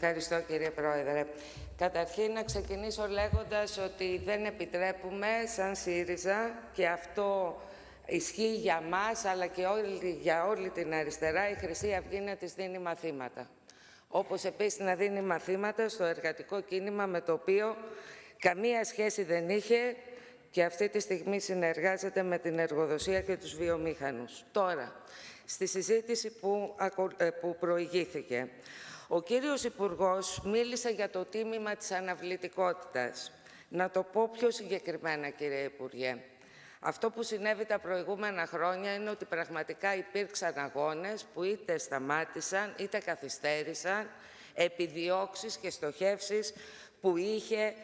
Ευχαριστώ κύριε Πρόεδρε. Καταρχήν να ξεκινήσω λέγοντας ότι δεν επιτρέπουμε σαν ΣΥΡΙΖΑ και αυτό ισχύει για μας αλλά και όλη, για όλη την αριστερά η Χρυσή Αυγή να της δίνει μαθήματα. Όπως επίσης να δίνει μαθήματα στο εργατικό κίνημα με το οποίο καμία σχέση δεν είχε και αυτή τη στιγμή συνεργάζεται με την εργοδοσία και τους βιομήχανους. Τώρα, στη συζήτηση που, ε, που προηγήθηκε, ο κύριος Υπουργός μίλησε για το τίμημα της αναβλητικότητας. Να το πω πιο συγκεκριμένα, κύριε Υπουργέ. Αυτό που συνέβη τα προηγούμενα χρόνια είναι ότι πραγματικά υπήρξαν αγώνες που είτε σταμάτησαν είτε καθυστέρησαν επιδιώξεις και στοχεύσεις που είχε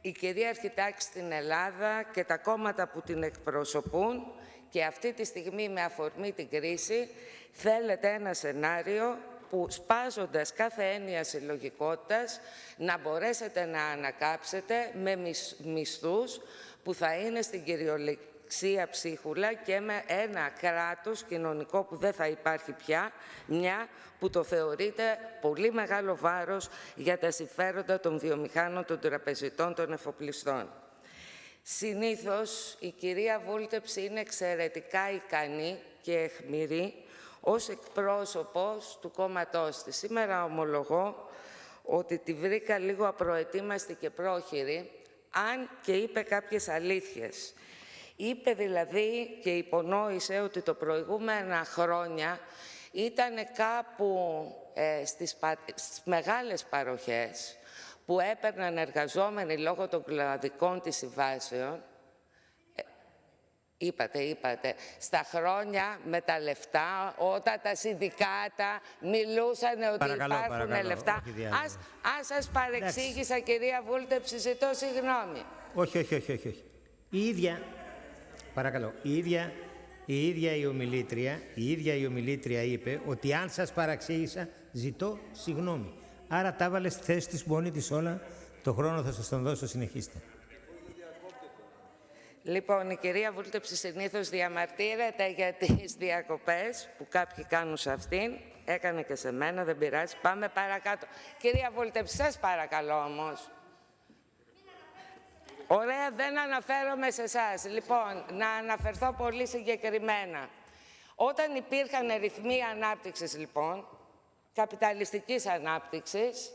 η κυρίαρχη τάξη στην Ελλάδα και τα κόμματα που την εκπροσωπούν και αυτή τη στιγμή με αφορμή την κρίση θέλετε ένα σενάριο που σπάζοντας κάθε έννοια συλλογικότητας να μπορέσετε να ανακάψετε με μισθούς που θα είναι στην κυριολεξία ψίχουλα και με ένα κράτος κοινωνικό που δεν θα υπάρχει πια, μια που το θεωρείται πολύ μεγάλο βάρος για τα συμφέροντα των βιομηχάνων, των τραπεζιτών, των εφοπλιστών. Συνήθως η κυρία Βούλτεψη είναι εξαιρετικά ικανή και εχμηρή ως εκπρόσωπος του κόμματός της. Σήμερα ομολογώ ότι τη βρήκα λίγο απροετοίμαστη και πρόχειρη, αν και είπε κάποιες αλήθειες. Είπε δηλαδή και υπονόησε ότι το προηγούμενα χρόνια ήταν κάπου ε, στις, πα... στις μεγάλες παροχές που έπαιρναν εργαζόμενοι λόγω των κλαδικών της συμβάσεων Είπατε, είπατε, στα χρόνια με τα λεφτά, όταν τα συνδικάτα μιλούσαν ότι παρακαλώ, υπάρχουν παρακαλώ, λεφτά. Ας, αν σας παρεξήγησα, κυρία Βούλτεψη, ζητώ συγγνώμη. Όχι, όχι, όχι, όχι. όχι. Η ίδια, παρακαλώ, η ίδια, η ίδια η ομιλήτρια, η ίδια η ομιλήτρια είπε ότι αν σας παραξήγησα, ζητώ συγγνώμη. Άρα τα έβαλες στη θέση της μόνη της όλα, το χρόνο θα σας τον δώσω, συνεχίστε. Λοιπόν, η κυρία Βούλτεψη συνήθως διαμαρτύρεται για τις διακοπές που κάποιοι κάνουν σε αυτήν. Έκανε και σε μένα, δεν πειράζει. Πάμε παρακάτω. Κυρία Βούλτεψη, σας παρακαλώ όμως. Ωραία, δεν αναφέρομαι σε εσάς. Λοιπόν, να αναφερθώ πολύ συγκεκριμένα. Όταν υπήρχαν ρυθμοί ανάπτυξης, λοιπόν, καπιταλιστικής ανάπτυξης,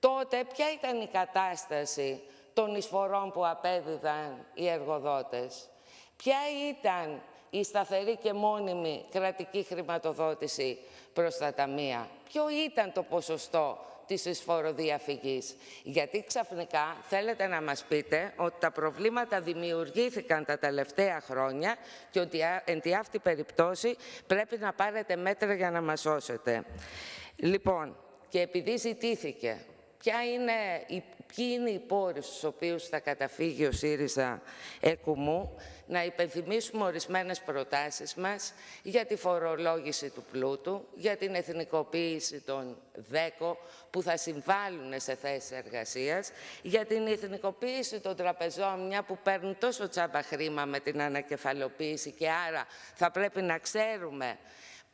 τότε ποια ήταν η κατάσταση των εισφορών που απέδιδαν οι εργοδότες. Ποια ήταν η σταθερή και μόνιμη κρατική χρηματοδότηση προς τα ταμεία; Ποιο ήταν το ποσοστό της εισφοροδιαφυγής; Γιατί ξαφνικά θέλετε να μας πείτε ότι τα προβλήματα δημιουργήθηκαν τα τελευταία χρόνια και ότι εν τη αυτή περιπτώσει πρέπει να πάρετε μέτρα για να μας σώσετε. Λοιπόν, και επειδή ζητήθηκε ποια είναι, ποιοι είναι οι πόροι στους οποίους θα καταφύγει ο ΣΥΡΙΖΑ ΕΚΟΥΜΟΥ, να υπενθυμίσουμε ορισμένες προτάσεις μας για τη φορολόγηση του πλούτου, για την εθνικοποίηση των ΔΕΚΟ που θα συμβάλλουν σε θέσεις εργασίας, για την εθνικοποίηση των τραπεζών, μια που παίρνουν τόσο τσάμπα χρήμα με την ανακεφαλοποίηση και άρα θα πρέπει να ξέρουμε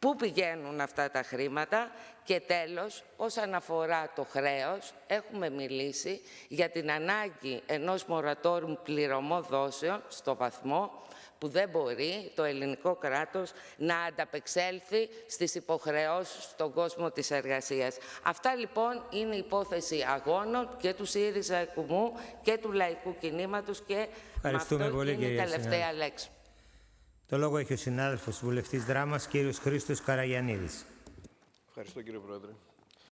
Πού πηγαίνουν αυτά τα χρήματα; Και τέλος, όσον αφορά το χρέος, έχουμε μιλήσει για την ανάγκη ενός μορατόρου πληρωμό δόσεων στο βαθμό που δεν μπορεί το ελληνικό κράτος να ανταπεξέλθει στις υποχρεώσεις στον κόσμο της εργασίας. Αυτά λοιπόν είναι υπόθεση αγώνων και του ΣΥΡΙΖΑ Εκουμού και του Λαϊκού Κινήματος και Ευχαριστούμε αυτό πολύ, είναι η τελευταία λέξη. Το λόγο έχει ο συνάδελφος βουλευτής Δράμας, κύριος Χρήστος Καραγιαννίδης. Ευχαριστώ κύριε Πρόεδρε.